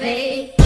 birthday